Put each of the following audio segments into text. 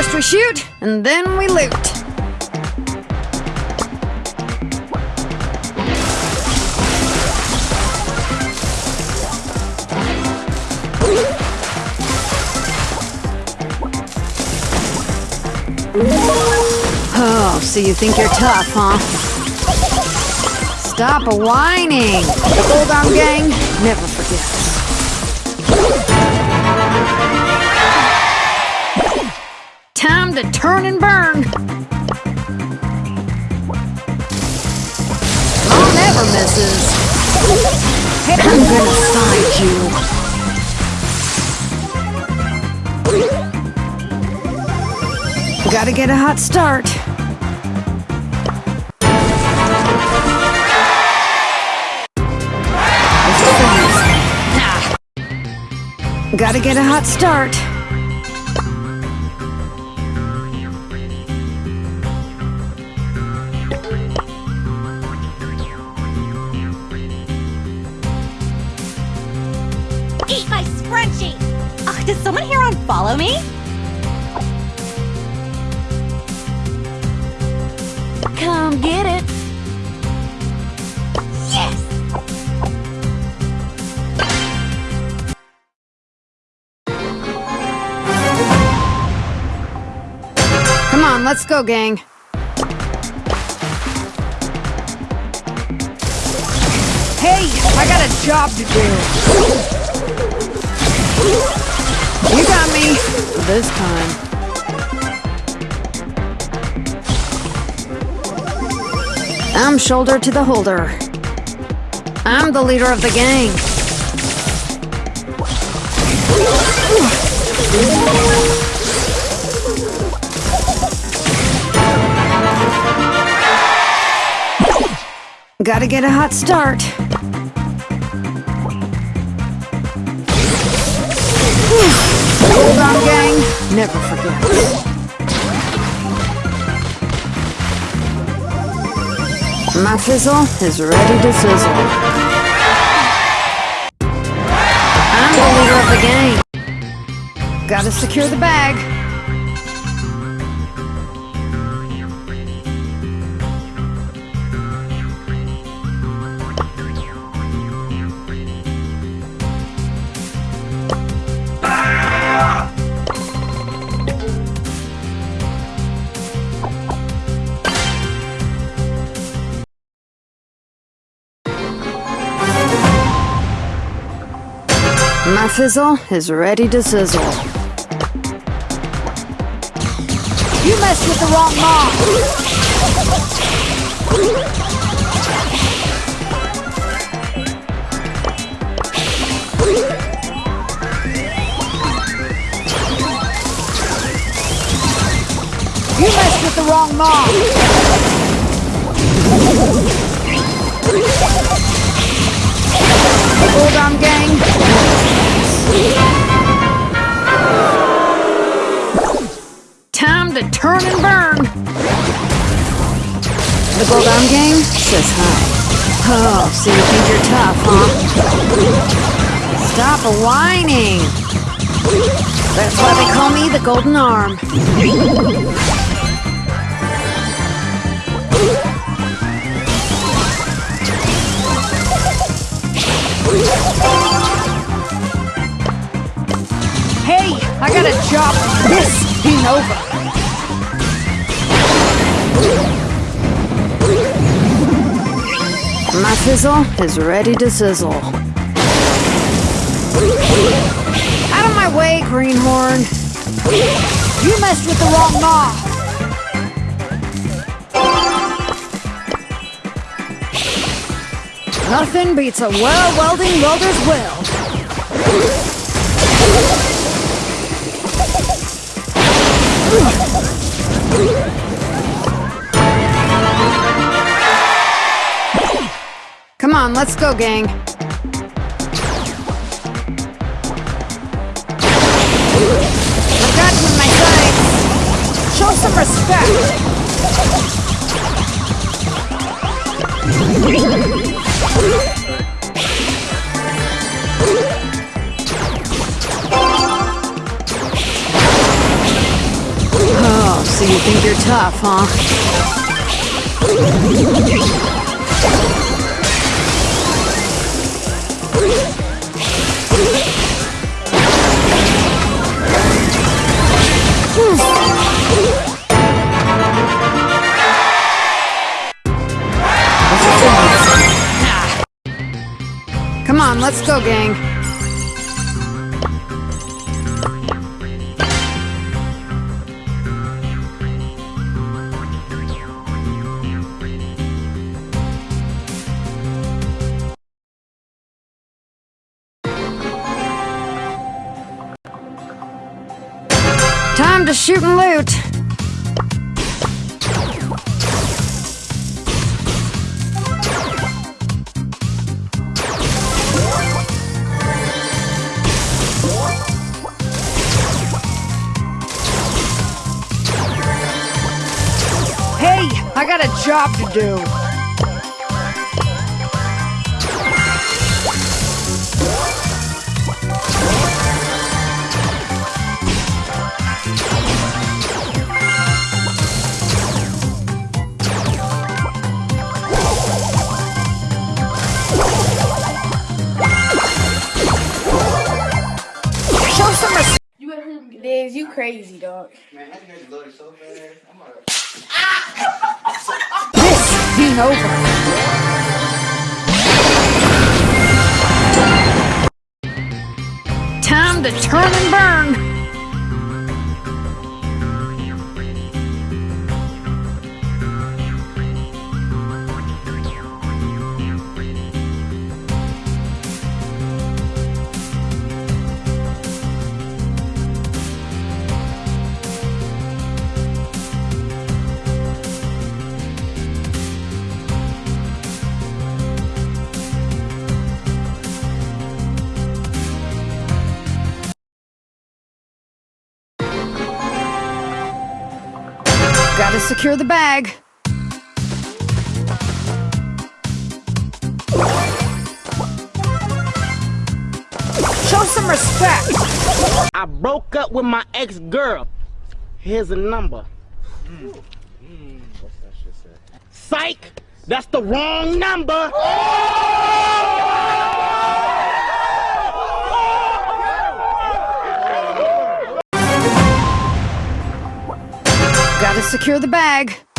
First we shoot, and then we loot. Oh, so you think you're tough, huh? Stop whining! The Arm Gang never forgets. Time to turn and burn! Mom never misses. I'm gonna side you. Gotta get a hot start. Gotta get a hot start. Get it! Yes! Come on, let's go, gang. Hey, I got a job to do. You got me. This time. I'm shoulder to the holder. I'm the leader of the gang. Gotta get a hot start. Hold on, gang. Never forget. My fizzle is ready to sizzle. I'm the leader of the gang. Gotta secure the bag. Fizzle is ready to sizzle. You messed with the wrong mom! You messed with the wrong mom! On, gang. To turn and burn. The Gold Arm Gang says hi. Oh, so you think you're tough, huh? Stop whining. That's why they call me the Golden Arm. Hey, I got a job. This ain't over. My fizzle is ready to sizzle. Out of my way, Greenhorn. You messed with the wrong mob. Nothing beats a well welding welder's weld. Let's go, gang. I've got you in my sights. Show some respect. Oh, so you think you're tough, huh? Come on, let's go, gang. To shoot and loot. Hey, I got a job to do. Crazy, dog. Man, that guy's loaded so fast. I'm like, This ain't over. Time to turn and burn. Gotta secure the bag. Show some respect. I broke up with my ex-girl. Here's a number. Hmm. Psych! That's the wrong number! Oh. Secure the bag.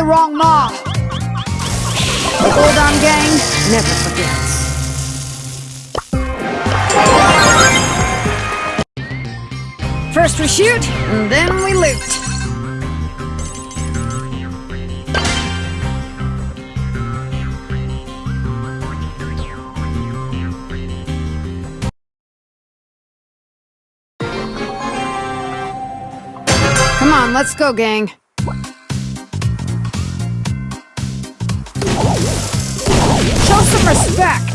The wrong mom. The Hold On Gang never forgets. First we shoot, and then we loot. Come on, let's go, gang. Respect.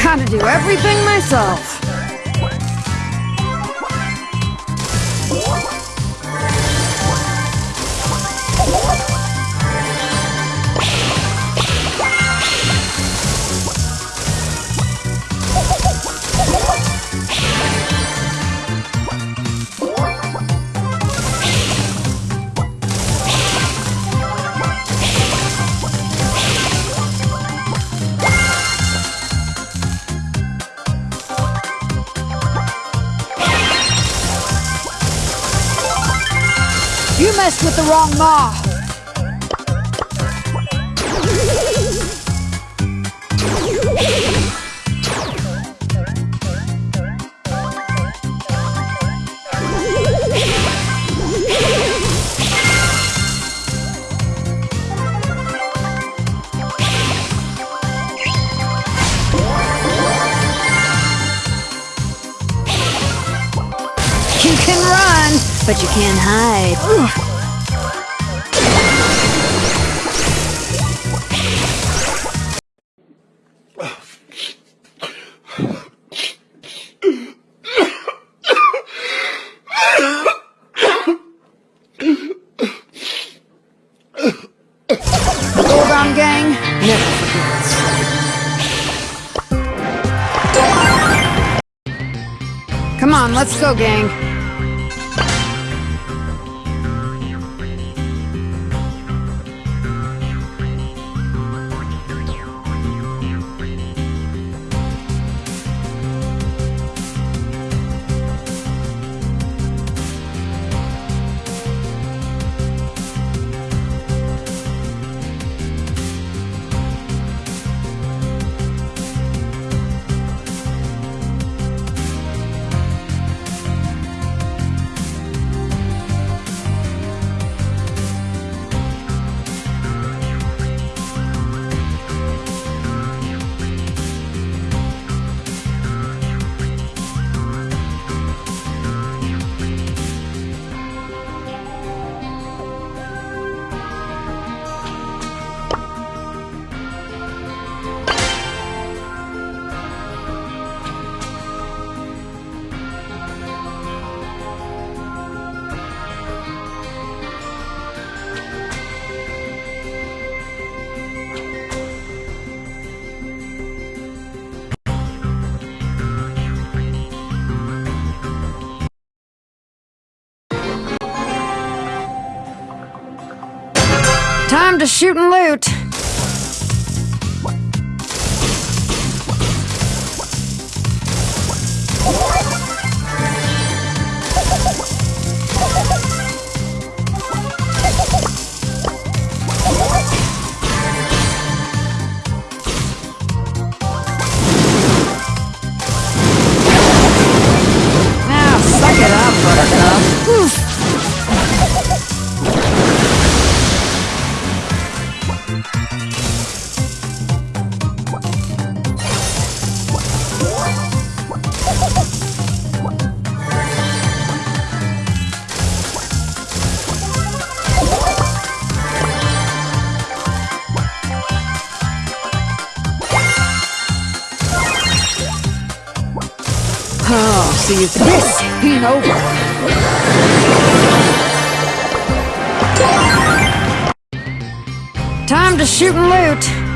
Gotta do everything myself. The wrong mall. You can run, but you can't hide. Go, gang. To shoot and loot. You this. Time to shoot and loot.